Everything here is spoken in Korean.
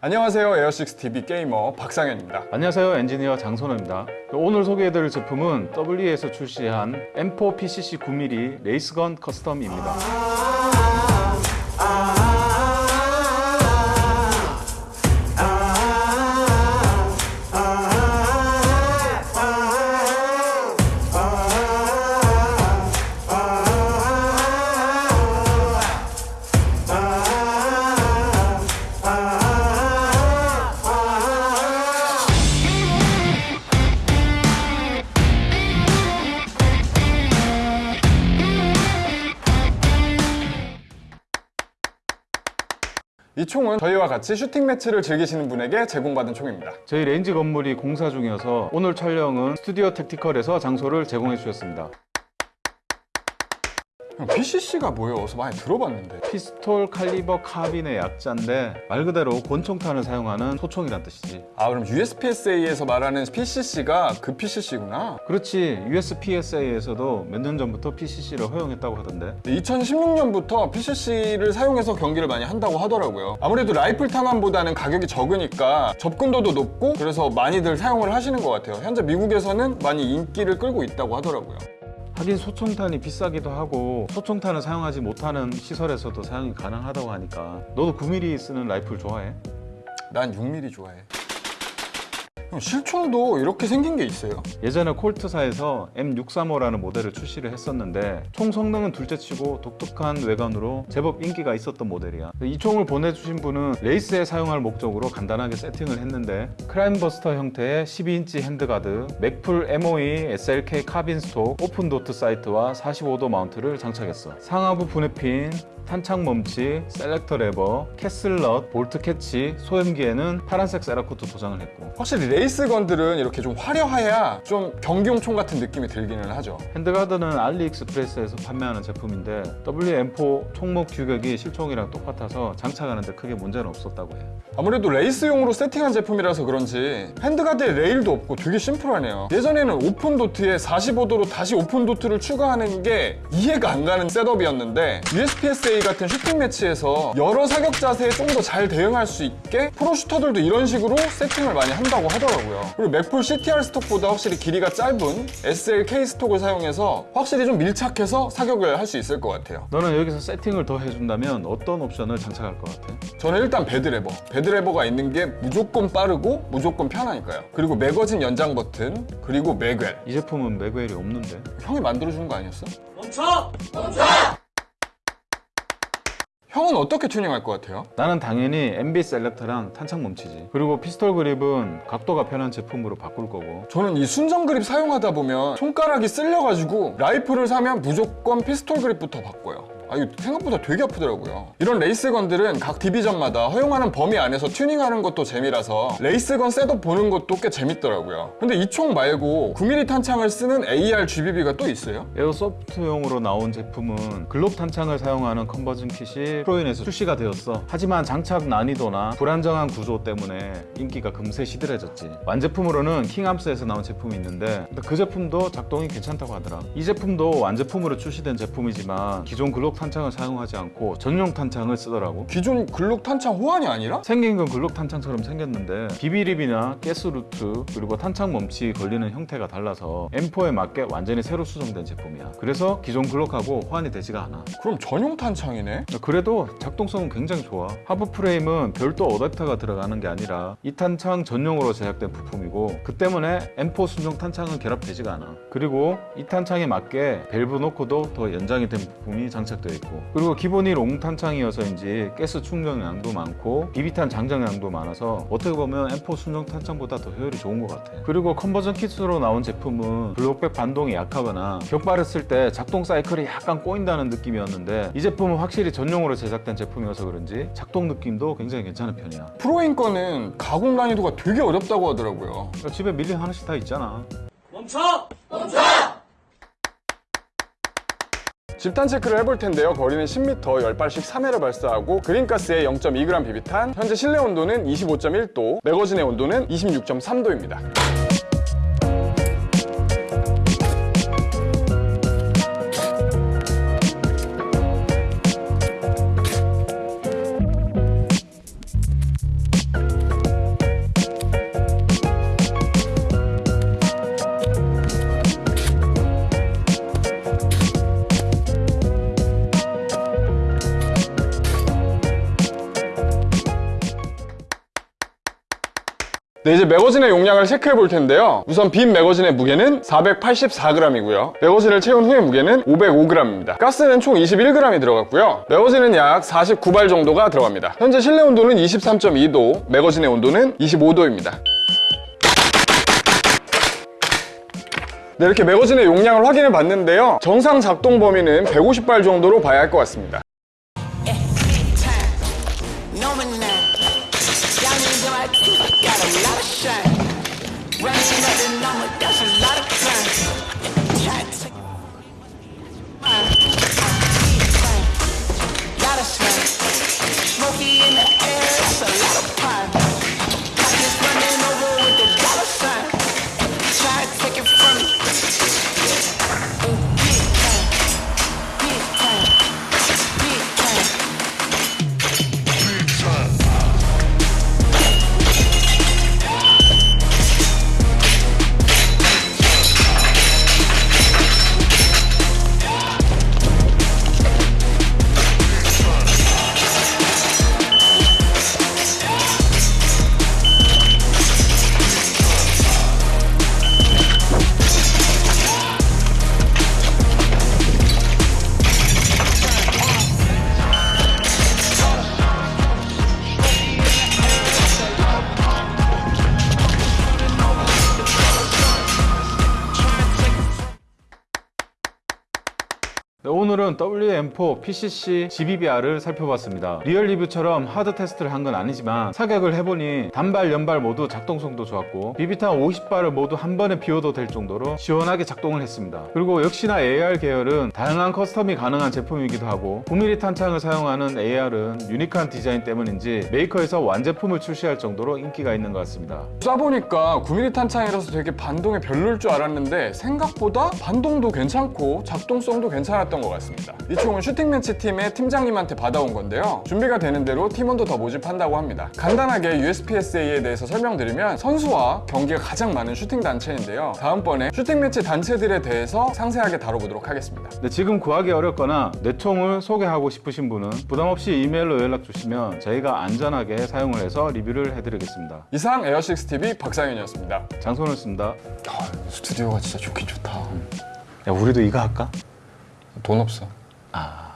안녕하세요 에어식스TV 게이머 박상현입니다. 안녕하세요 엔지니어 장선호입니다. 오늘 소개해드릴 제품은 WE에서 출시한 M4 PCC 9mm race gun custom입니다 이 총은 저희와 같이 슈팅 매치를 즐기시는 분에게 제공받은 총입니다. 저희 range 건물이 공사 중이어서 오늘 촬영은 스튜디오 택티컬에서 장소를 제공해 주셨습니다 형, PCC가 뭐예요? 어서 많이 들어봤는데. 피스톨 칼리버 카빈의 약자인데 말 그대로 권총탄을 사용하는 소총이란 뜻이지. 아 그럼 USPSA에서 말하는 PCC가 그 PCC구나? 그렇지. USPSA에서도 몇 년 전부터 PCC를 허용했다고 하던데. 2016년부터 PCC를 사용해서 경기를 많이 한다고 하더라고요. 아무래도 라이플 탄환보다는 가격이 적으니까 접근도도 높고 그래서 많이들 사용을 하시는 것 같아요. 현재 미국에서는 많이 인기를 끌고 있다고 하더라고요 하긴 소총탄이 비싸기도 하고 소총탄을 사용하지 못하는 시설에서도 사용이 가능하다고 하니까 너도 9mm 쓰는 라이플 좋아해? 난 6mm 좋아해 형, 실총도 이렇게 생긴 게 있어요? 예전에 콜트사에서 M635라는 모델을 출시를 했었는데 총 성능은 둘째치고 독특한 외관으로 제법 인기가 있었던 모델이야 이 총을 보내주신 분은 레이스에 사용할 목적으로 간단하게 세팅을 했는데 크라임버스터 형태의 12인치 handguard, Magpul MOE SLK carbine stock, open dot sight와 45도 mount를 장착했어 상하부 분해 핀 탄창 멈치, selector lever, castle nut, bolt catch, 소염기에는 파란색 Cerakote 도장을 했고. 확실히 race gun들은 이렇게 좀 화려해야 좀 경기용 총 같은 느낌이 들기는 하죠. handguard는 알리익스프레스에서 판매하는 제품인데 WM4 총몸 규격이 실총이랑 똑같아서 장착하는데 크게 문제는 없었다고 해요. 아무래도 레이스용으로 세팅한 제품이라서 그런지 handguard에 레일도 없고 되게 심플하네요. 예전에는 open dot에 45도로 다시 open dot를 추가하는 게 이해가 안 가는 setup이었는데 USPSA 같은 슈팅 매치에서 여러 사격 자세에 좀 더 잘 대응할 수 있게 프로 슈터들도 이런 식으로 세팅을 많이 한다고 하더라고요. 그리고 Magpul CTR stock보다 확실히 길이가 짧은 SLK stock을 사용해서 확실히 좀 밀착해서 사격을 할 수 있을 것 같아요. 너는 여기서 세팅을 더 해준다면 어떤 옵션을 장착할 것 같아? 저는 일단 BAD lever. BAD lever가 있는 게 무조건 빠르고 무조건 편하니까요. 그리고 매거진 연장 버튼 그리고 magwell 이 제품은 magwell이 없는데? 형이 만들어주는 거 아니었어? 멈춰! 형은 어떻게 튜닝할 것 같아요? 나는 당연히 MB 셀렉터랑 탄창 멈치지. 그리고 피스톨 그립은 각도가 편한 제품으로 바꿀 거고. 저는 이 순정 그립 사용하다 보면 손가락이 쓸려가지고 라이플을 사면 무조건 피스톨 그립부터 바꿔요 아 이거 생각보다 되게 아프더라고요. 이런 race gun들은 각 division마다 허용하는 범위 안에서 튜닝하는 것도 재미라서 race gun setup 보는 것도 꽤 재밌더라고요. 근데 이 총 말고 9mm 탄창을 쓰는 AR GBB가 또 있어요? airsoft용으로 나온 제품은 글록 탄창을 사용하는 conversion kit이 프로인에서 출시가 되었어. 하지만 장착 난이도나 불안정한 구조 때문에 인기가 금세 시들해졌지. 완제품으로는 킹암스에서 나온 제품이 있는데 그 제품도 작동이 괜찮다고 하더라. 이 제품도 완제품으로 출시된 제품이지만 기존 글록 탄창을 사용하지 않고 전용 탄창을 쓰더라고. 기존 글록 탄창 호환이 아니라? 생긴 건 글록 탄창처럼 생겼는데 BB lip이나 가스 route 그리고 탄창 멈치 걸리는 형태가 달라서 M4에 맞게 완전히 새로 수정된 제품이야. 그래서 기존 글록하고 호환이 되지가 않아. 그럼 전용 탄창이네? 그래도 작동성은 굉장히 좋아. 하부 프레임은 별도 어댑터가 들어가는 게 아니라 이 탄창 전용으로 제작된 부품이고 그 때문에 M4 순정 탄창은 결합되지가 않아. 그리고 이 탄창에 맞게 밸브 knock도 더 연장이 된 부품이 장착 되어 있고. 그리고 기본이 long 탄창이어서인지 가스 충전량도 많고 BB탄 장전량도 많아서 어떻게 보면 M4 순정 탄창보다 더 효율이 좋은 것 같아. 그리고 conversion 키트로 나온 제품은 blowback 반동이 약하거나 격발을 쓸때 작동 사이클이 약간 꼬인다는 느낌이었는데 이 제품은 확실히 전용으로 제작된 제품이어서 그런지 작동 느낌도 굉장히 괜찮은 편이야. 프로인 거는 가공 난이도가 되게 어렵다고 하더라고요. 집에 밀린 하나씩 다 있잖아. 멈춰! 집탄 체크를 해볼 텐데요. 거리는 10m, 10발씩 3회를 발사하고 그린가스에 0.2g 비비탄 현재 실내 온도는 25.1도 매거진의 온도는 26.3도입니다 네, 이제 매거진의 용량을 체크해 볼 텐데요. 우선 빈 매거진의 무게는 484g이고요. 매거진을 채운 후의 무게는 505g입니다. 가스는 총 21g이 들어갔고요. 매거진은 약 49발 정도가 들어갑니다. 현재 실내 온도는 23.2도, 매거진의 온도는 25도입니다. 네, 이렇게 매거진의 용량을 확인해 봤는데요. 정상 작동 범위는 150발 정도로 봐야 할 것 같습니다. Got a lot of shine. Running the number, that's a lot of. Smoky in the air, 오늘은 WM4 PCC GBBR을 살펴봤습니다. real 리뷰처럼 hard 테스트를 한 건 아니지만 사격을 해보니 단발, 연발 모두 작동성도 좋았고 BB탄 50발을 모두 한 번에 비워도 될 정도로 시원하게 작동을 했습니다. 그리고 역시나 AR 계열은 다양한 custom이 가능한 제품이기도 하고 9mm 탄창을 사용하는 AR은 unique한 디자인 때문인지 메이커에서 완제품을 출시할 정도로 인기가 있는 것 같습니다. 쏴보니까 9mm 탄창이라서 되게 반동이 별로일 줄 알았는데 생각보다 반동도 괜찮고 작동성도 괜찮았던 것 같습니다. 이 총은 shooting match 팀의 팀장님한테 받아온 건데요. 준비가 되는 대로 팀원도 더 모집한다고 합니다. 간단하게 USPSA에 대해서 설명드리면 선수와 경기가 가장 많은 슈팅 단체인데요. 다음번에 shooting match 단체들에 대해서 상세하게 다뤄보도록 하겠습니다. 네, 지금 구하기 어렵거나 내 총을 소개하고 싶으신 분은 부담없이 이메일로 연락 주시면 저희가 안전하게 사용을 해서 리뷰를 해드리겠습니다. 이상 에어식스TV 박상현이었습니다. 장소는 씁니다. 스튜디오가 진짜 좋긴 좋다. 야, 우리도 이거 할까? 돈 없어. 아.